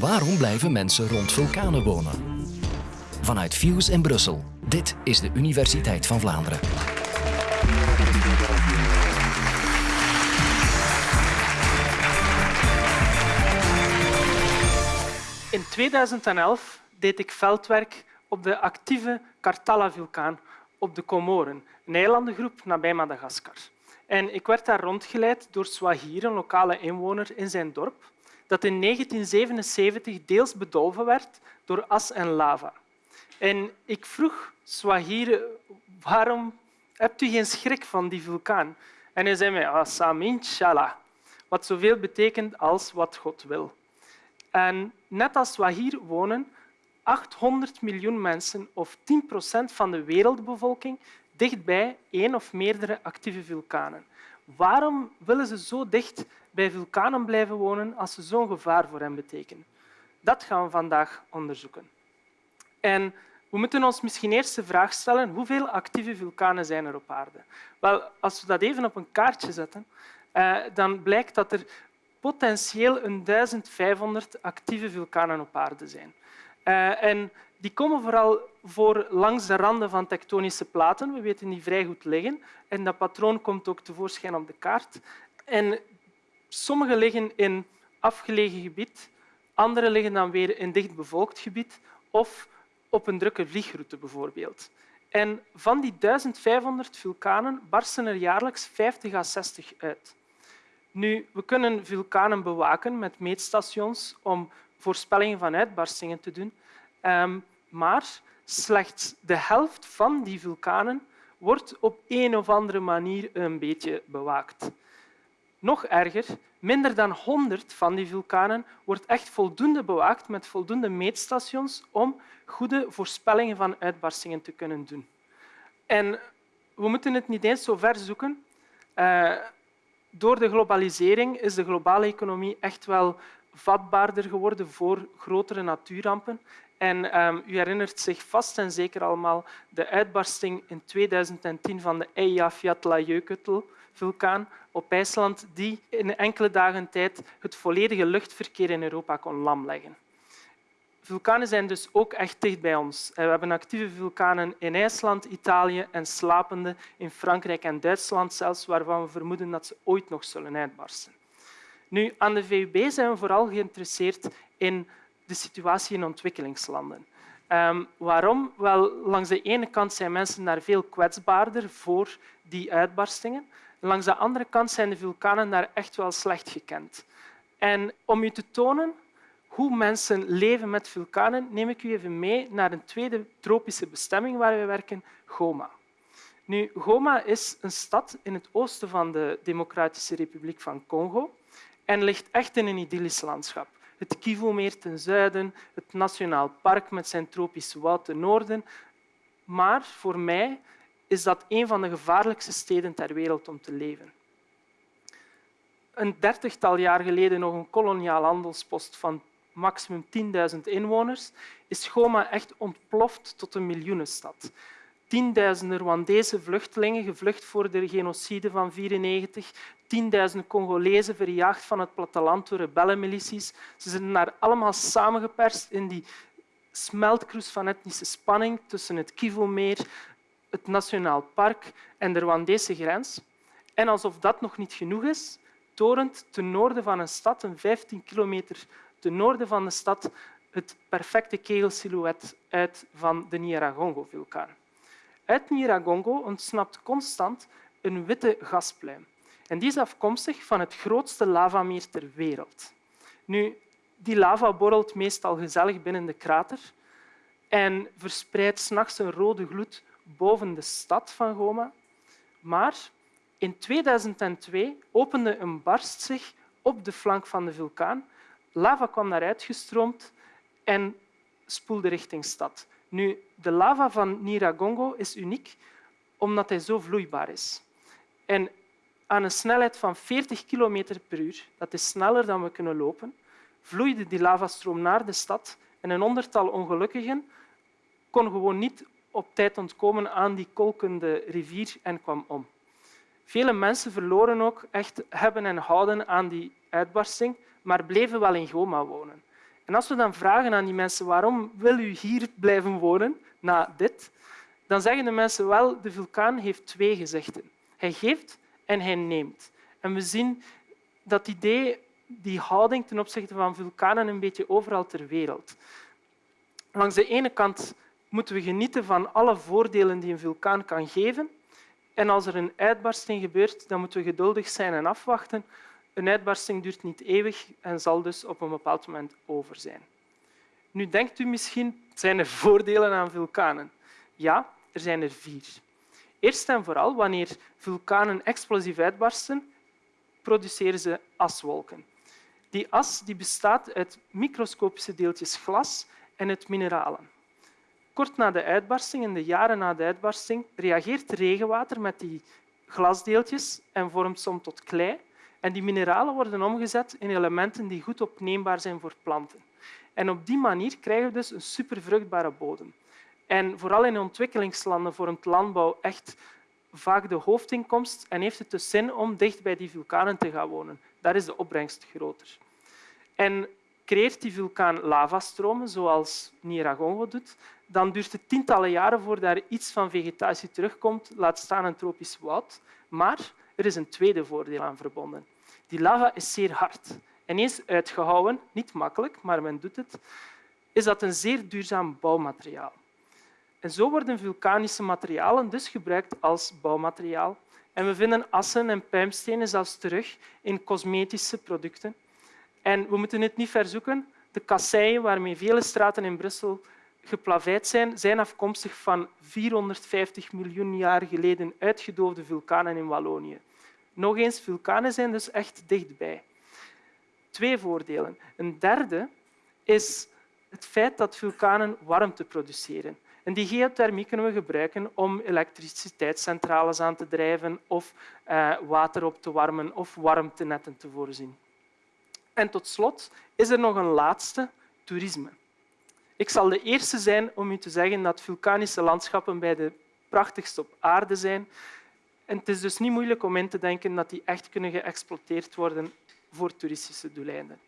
Waarom blijven mensen rond vulkanen wonen? Vanuit Fuse in Brussel. Dit is de Universiteit van Vlaanderen. In 2011 deed ik veldwerk op de actieve Kartala-vulkaan op de Comoren, een eilandengroep nabij Madagaskar. En ik werd daar rondgeleid door Swahir, een lokale inwoner in zijn dorp, dat in 1977 deels bedolven werd door as en lava. En ik vroeg Swahir, waarom hebt u geen schrik van die vulkaan? En hij zei mij, Asam inshallah, wat zoveel betekent als wat God wil. En net als Swahir wonen 800 miljoen mensen, of 10 procent van de wereldbevolking, dichtbij één of meerdere actieve vulkanen. Waarom willen ze zo dicht bij vulkanen blijven wonen als ze zo'n gevaar voor hen betekenen? Dat gaan we vandaag onderzoeken. En we moeten ons misschien eerst de vraag stellen hoeveel actieve vulkanen zijn er op aarde. Wel, als we dat even op een kaartje zetten, eh, dan blijkt dat er potentieel een 1500 actieve vulkanen op aarde zijn. Uh, en die komen vooral voor langs de randen van tektonische platen. We weten die vrij goed liggen. En dat patroon komt ook tevoorschijn op de kaart. En sommige liggen in afgelegen gebied, andere liggen dan weer in dichtbevolkt gebied of op een drukke vliegroute bijvoorbeeld. En van die 1500 vulkanen barsten er jaarlijks 50 à 60 uit. Nu, we kunnen vulkanen bewaken met meetstations om voorspellingen van uitbarstingen te doen. Ehm, maar slechts de helft van die vulkanen wordt op een of andere manier een beetje bewaakt. Nog erger, minder dan 100 van die vulkanen wordt echt voldoende bewaakt met voldoende meetstations om goede voorspellingen van uitbarstingen te kunnen doen. En we moeten het niet eens zo ver zoeken. Uh, door de globalisering is de globale economie echt wel vatbaarder geworden voor grotere natuurrampen. En um, u herinnert zich vast en zeker allemaal de uitbarsting in 2010 van de Eyjafjallajökull-vulkaan op IJsland, die in enkele dagen tijd het volledige luchtverkeer in Europa kon lamleggen. Vulkanen zijn dus ook echt dicht bij ons. We hebben actieve vulkanen in IJsland, Italië en slapende in Frankrijk en Duitsland, zelfs waarvan we vermoeden dat ze ooit nog zullen uitbarsten. Nu, aan de VUB zijn we vooral geïnteresseerd in de situatie in ontwikkelingslanden. Um, waarom? Wel, langs de ene kant zijn mensen daar veel kwetsbaarder voor die uitbarstingen. Langs de andere kant zijn de vulkanen daar echt wel slecht gekend. En om u te tonen hoe mensen leven met vulkanen, neem ik u even mee naar een tweede tropische bestemming waar we werken, Goma. Nu, Goma is een stad in het oosten van de Democratische Republiek van Congo en ligt echt in een idyllisch landschap. Het Kivumeer ten zuiden, het Nationaal Park met zijn tropische woud ten noorden. Maar voor mij is dat een van de gevaarlijkste steden ter wereld om te leven. Een dertigtal jaar geleden nog een koloniaal handelspost van maximum 10.000 inwoners, is Goma echt ontploft tot een miljoenenstad. Tienduizenden Rwandese vluchtelingen, gevlucht voor de genocide van 1994, tienduizenden Congolezen verjaagd van het platteland door rebellenmilities. Ze zijn daar allemaal samengeperst in die smeltkroes van etnische spanning tussen het Kivu-meer, het Nationaal Park en de Rwandese grens. En alsof dat nog niet genoeg is, torent ten noorden van een stad, een 15 kilometer ten noorden van de stad, het perfecte kegelsilhouet uit van de Nyiragongo-vulkaan. Uit Nyiragongo ontsnapt constant een witte gaspluim. En die is afkomstig van het grootste lavameer ter wereld. Nu, die lava borrelt meestal gezellig binnen de krater en verspreidt s'nachts een rode gloed boven de stad van Goma. Maar in 2002 opende een barst zich op de flank van de vulkaan. Lava kwam naar uitgestroomd en spoelde richting stad. Nu, de lava van Nyiragongo is uniek omdat hij zo vloeibaar is. En aan een snelheid van 40 km per uur, dat is sneller dan we kunnen lopen, vloeide die lavastroom naar de stad en een honderdtal ongelukkigen kon gewoon niet op tijd ontkomen aan die kolkende rivier en kwam om. Vele mensen verloren ook echt hebben en houden aan die uitbarsting, maar bleven wel in Goma wonen. En als we dan vragen aan die mensen waarom wil u hier blijven wonen na dit, dan zeggen de mensen wel, de vulkaan heeft twee gezichten. Hij geeft en hij neemt. En we zien dat idee, die houding ten opzichte van vulkanen een beetje overal ter wereld. Langs de ene kant moeten we genieten van alle voordelen die een vulkaan kan geven. En als er een uitbarsting gebeurt, dan moeten we geduldig zijn en afwachten. Een uitbarsting duurt niet eeuwig en zal dus op een bepaald moment over zijn. Nu denkt u misschien, zijn er voordelen aan vulkanen? Ja, er zijn er vier. Eerst en vooral, wanneer vulkanen explosief uitbarsten, produceren ze aswolken. Die as die bestaat uit microscopische deeltjes glas en uit mineralen. Kort na de uitbarsting, in de jaren na de uitbarsting, reageert regenwater met die glasdeeltjes en vormt soms tot klei. En die mineralen worden omgezet in elementen die goed opneembaar zijn voor planten. En op die manier krijgen we dus een supervruchtbare bodem. En vooral in ontwikkelingslanden vormt landbouw echt vaak de hoofdinkomst en heeft het dus zin om dicht bij die vulkanen te gaan wonen. Daar is de opbrengst groter. En creëert die vulkaan lavastromen, zoals Niaragongo doet, dan duurt het tientallen jaren voordat er iets van vegetatie terugkomt, laat staan een tropisch woud. Maar er is een tweede voordeel aan verbonden. Die lava is zeer hard. En eens uitgehouwen, niet makkelijk, maar men doet het, is dat een zeer duurzaam bouwmateriaal. En zo worden vulkanische materialen dus gebruikt als bouwmateriaal. En we vinden assen en puimstenen zelfs terug in cosmetische producten. En we moeten het niet verzoeken. De kasseien waarmee vele straten in Brussel geplaveid zijn, zijn afkomstig van 450 miljoen jaar geleden uitgedoofde vulkanen in Wallonië. Nog eens, vulkanen zijn dus echt dichtbij. Twee voordelen. Een derde is het feit dat vulkanen warmte produceren. En die geothermie kunnen we gebruiken om elektriciteitscentrales aan te drijven of eh, water op te warmen of warmtenetten te voorzien. En tot slot is er nog een laatste, toerisme. Ik zal de eerste zijn om u te zeggen dat vulkanische landschappen bij de prachtigste op aarde zijn. En het is dus niet moeilijk om in te denken dat die echt kunnen geëxploiteerd worden voor toeristische doeleinden.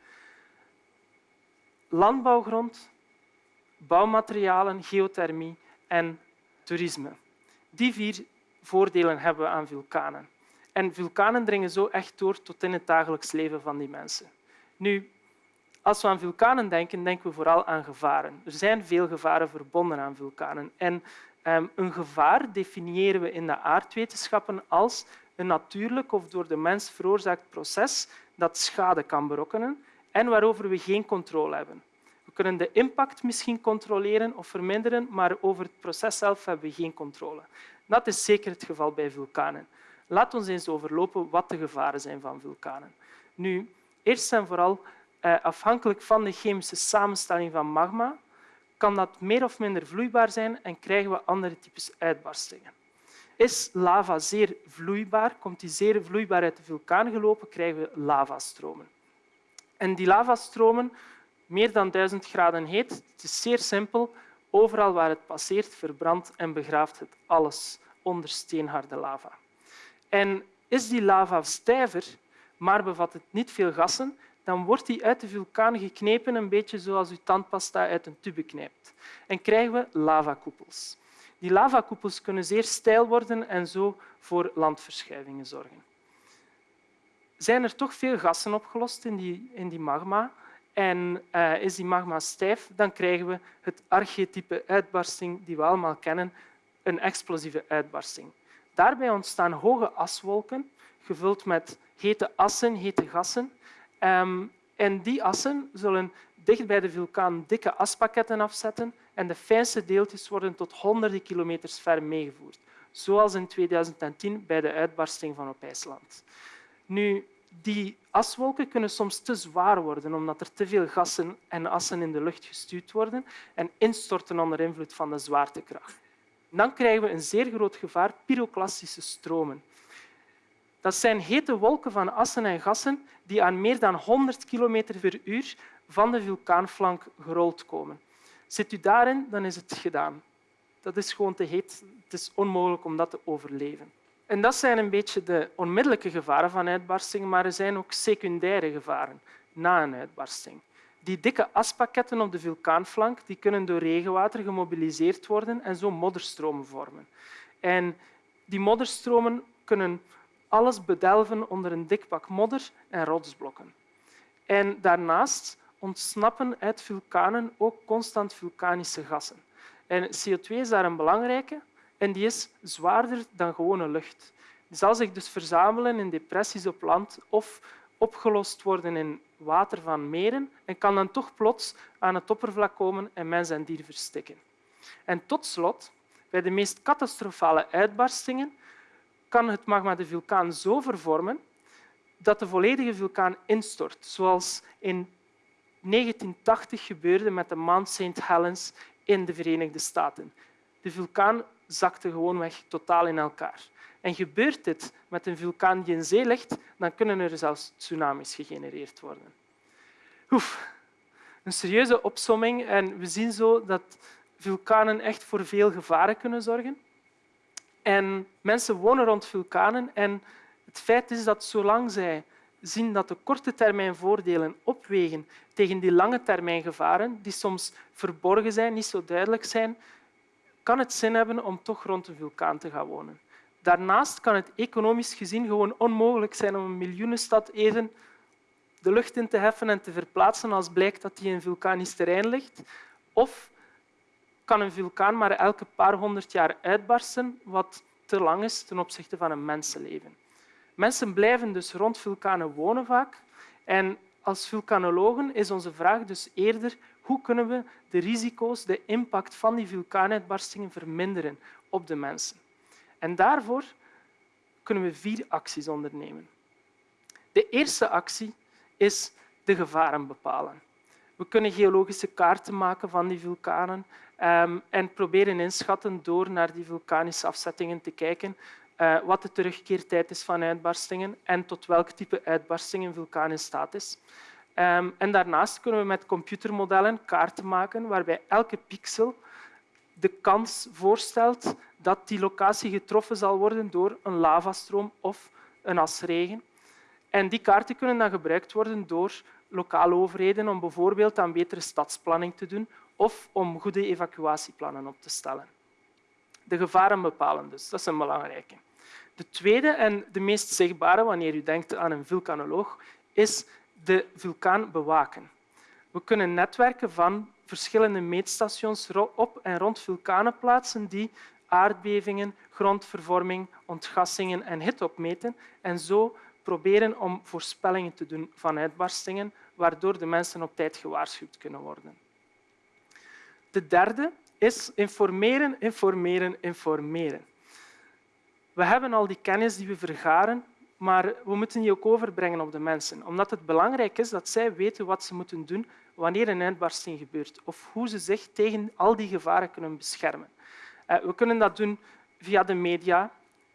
Landbouwgrond, bouwmaterialen, geothermie en toerisme. Die vier voordelen hebben we aan vulkanen. En vulkanen dringen zo echt door tot in het dagelijks leven van die mensen. Nu, als we aan vulkanen denken, denken we vooral aan gevaren. Er zijn veel gevaren verbonden aan vulkanen. En um, een gevaar definiëren we in de aardwetenschappen als een natuurlijk of door de mens veroorzaakt proces dat schade kan berokkenen en waarover we geen controle hebben. We kunnen de impact misschien controleren of verminderen, maar over het proces zelf hebben we geen controle. Dat is zeker het geval bij vulkanen. Laat ons eens overlopen wat de gevaren zijn van vulkanen. Nu, eerst en vooral, eh, afhankelijk van de chemische samenstelling van magma, kan dat meer of minder vloeibaar zijn en krijgen we andere types uitbarstingen. Is lava zeer vloeibaar, komt die zeer vloeibaar uit de vulkaan gelopen, krijgen we lavastromen. En die lavastromen meer dan 1000 graden heet. Het is zeer simpel. Overal waar het passeert, verbrandt en begraaft het alles onder steenharde lava. En is die lava stijver, maar bevat het niet veel gassen, dan wordt die uit de vulkaan geknepen, een beetje zoals u tandpasta uit een tube knijpt. En krijgen we lavakoepels. Die lavakoepels kunnen zeer steil worden en zo voor landverschuivingen zorgen. Zijn er toch veel gassen opgelost in die, in die magma, en uh, is die magma stijf, dan krijgen we het archetype uitbarsting die we allemaal kennen, een explosieve uitbarsting. Daarbij ontstaan hoge aswolken, gevuld met hete assen, hete gassen. Um, en die assen zullen dicht bij de vulkaan dikke aspakketten afzetten en de fijnste deeltjes worden tot honderden kilometers ver meegevoerd, zoals in 2010 bij de uitbarsting van op IJsland. Nu, die aswolken kunnen soms te zwaar worden omdat er te veel gassen en assen in de lucht gestuurd worden en instorten onder invloed van de zwaartekracht. Dan krijgen we een zeer groot gevaar, pyroclastische stromen. Dat zijn hete wolken van assen en gassen die aan meer dan 100 km per uur van de vulkaanflank gerold komen. Zit u daarin, dan is het gedaan. Dat is gewoon te heet. Het is onmogelijk om dat te overleven. En dat zijn een beetje de onmiddellijke gevaren van uitbarsting, maar er zijn ook secundaire gevaren na een uitbarsting. Die dikke aspakketten op de vulkaanflank die kunnen door regenwater gemobiliseerd worden en zo modderstromen vormen. En die modderstromen kunnen alles bedelven onder een dik pak modder en rotsblokken. En daarnaast ontsnappen uit vulkanen ook constant vulkanische gassen. En CO2 is daar een belangrijke en die is zwaarder dan gewone lucht. Die zal zich dus verzamelen in depressies op land of opgelost worden in water van meren en kan dan toch plots aan het oppervlak komen en mens en dier verstikken. En tot slot, bij de meest catastrofale uitbarstingen kan het magma de vulkaan zo vervormen dat de volledige vulkaan instort, zoals in 1980 gebeurde met de Mount St. Helens in de Verenigde Staten. De vulkaan zakte gewoonweg totaal in elkaar. En gebeurt dit met een vulkaan die in zee ligt, dan kunnen er zelfs tsunamis gegenereerd worden. Oef, een serieuze opsomming en we zien zo dat vulkanen echt voor veel gevaren kunnen zorgen. En mensen wonen rond vulkanen en het feit is dat zolang zij zien dat de korte termijn voordelen opwegen tegen die lange termijn gevaren, die soms verborgen zijn, niet zo duidelijk zijn, kan het zin hebben om toch rond een vulkaan te gaan wonen. Daarnaast kan het economisch gezien gewoon onmogelijk zijn om een miljoenenstad even de lucht in te heffen en te verplaatsen als blijkt dat die in vulkanisch terrein ligt. Of kan een vulkaan maar elke paar honderd jaar uitbarsten, wat te lang is ten opzichte van een mensenleven. Mensen blijven dus rond vulkanen wonen vaak. En als vulkanologen is onze vraag dus eerder hoe kunnen we de risico's, de impact van die vulkaanuitbarstingen verminderen op de mensen. En daarvoor kunnen we vier acties ondernemen. De eerste actie is de gevaren bepalen. We kunnen geologische kaarten maken van die vulkanen ehm, en proberen inschatten door naar die vulkanische afzettingen te kijken uh, wat de terugkeertijd is van uitbarstingen en tot welk type uitbarsting een vulkaan in staat is. Um, en daarnaast kunnen we met computermodellen kaarten maken waarbij elke pixel de kans voorstelt dat die locatie getroffen zal worden door een lavastroom of een asregen. En die kaarten kunnen dan gebruikt worden door lokale overheden om bijvoorbeeld aan betere stadsplanning te doen of om goede evacuatieplannen op te stellen. De gevaren bepalen dus, dat is een belangrijke. De tweede en de meest zichtbare, wanneer u denkt aan een vulkanoloog, is de vulkaan bewaken. We kunnen netwerken van verschillende meetstations op en rond vulkanen plaatsen die aardbevingen, grondvervorming, ontgassingen en hitte opmeten en zo proberen om voorspellingen te doen van uitbarstingen, waardoor de mensen op tijd gewaarschuwd kunnen worden. De derde is informeren, informeren, informeren. We hebben al die kennis die we vergaren, maar we moeten die ook overbrengen op de mensen, omdat het belangrijk is dat zij weten wat ze moeten doen wanneer een uitbarsting gebeurt of hoe ze zich tegen al die gevaren kunnen beschermen. Eh, we kunnen dat doen via de media,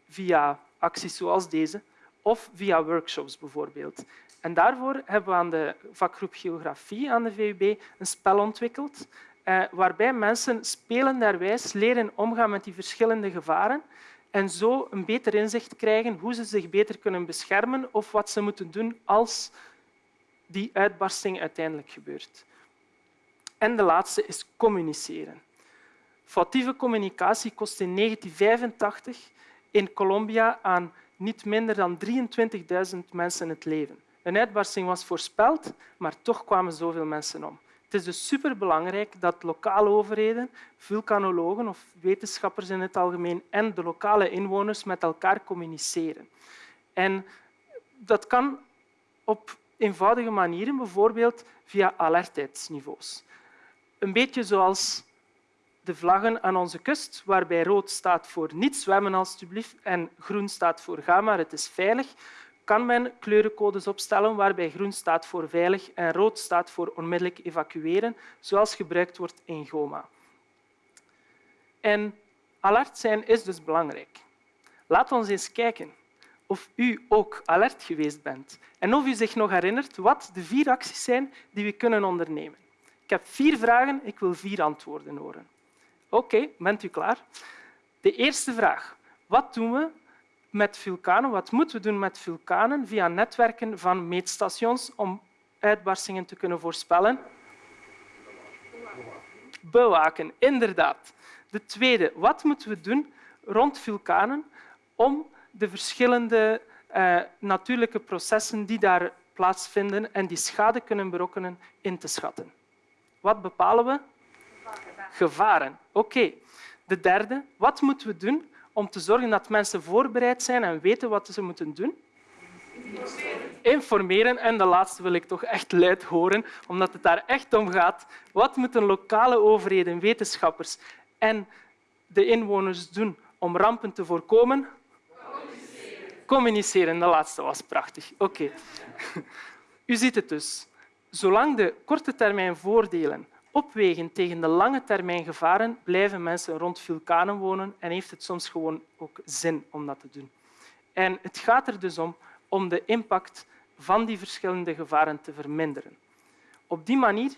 via acties zoals deze of via workshops bijvoorbeeld. En daarvoor hebben we aan de vakgroep Geografie aan de VUB een spel ontwikkeld eh, waarbij mensen spelenderwijs leren omgaan met die verschillende gevaren en zo een beter inzicht krijgen hoe ze zich beter kunnen beschermen of wat ze moeten doen als die uitbarsting uiteindelijk gebeurt. En de laatste is communiceren. Foutieve communicatie kost in 1985 in Colombia aan niet minder dan 23.000 mensen het leven. Een uitbarsting was voorspeld, maar toch kwamen zoveel mensen om. Het is dus superbelangrijk dat lokale overheden, vulkanologen of wetenschappers in het algemeen en de lokale inwoners met elkaar communiceren. En dat kan op eenvoudige manieren, bijvoorbeeld via alertheidsniveaus. Een beetje zoals de vlaggen aan onze kust, waarbij rood staat voor niet zwemmen alstublieft en groen staat voor ga maar, het is veilig kan men kleurencodes opstellen waarbij groen staat voor veilig en rood staat voor onmiddellijk evacueren, zoals gebruikt wordt in GOMA. En alert zijn is dus belangrijk. Laat ons eens kijken of u ook alert geweest bent en of u zich nog herinnert wat de vier acties zijn die we kunnen ondernemen. Ik heb vier vragen, ik wil vier antwoorden horen. Oké, bent u klaar? De eerste vraag. Wat doen we met vulkanen. Wat moeten we doen met vulkanen via netwerken van meetstations om uitbarstingen te kunnen voorspellen? Bewaken, inderdaad. De tweede, wat moeten we doen rond vulkanen om de verschillende uh, natuurlijke processen die daar plaatsvinden en die schade kunnen berokkenen in te schatten? Wat bepalen we? Gevaren. Oké. De derde, wat moeten we doen om te zorgen dat mensen voorbereid zijn en weten wat ze moeten doen? Informeren. En de laatste wil ik toch echt luid horen, omdat het daar echt om gaat. Wat moeten lokale overheden, wetenschappers en de inwoners doen om rampen te voorkomen? Communiceren. Communiceren, de laatste was prachtig. Oké. U ziet het dus. Zolang de korte termijn voordelen opwegen tegen de lange termijn gevaren, blijven mensen rond vulkanen wonen en heeft het soms gewoon ook zin om dat te doen. En het gaat er dus om om de impact van die verschillende gevaren te verminderen. Op die manier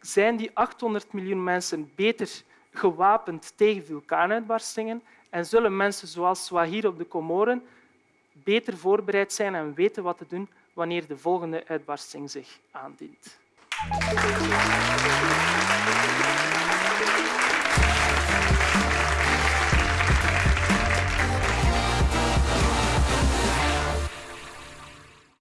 zijn die 800 miljoen mensen beter gewapend tegen vulkaanuitbarstingen en zullen mensen zoals Swahir op de Comoren beter voorbereid zijn en weten wat te doen wanneer de volgende uitbarsting zich aandient. Thank you.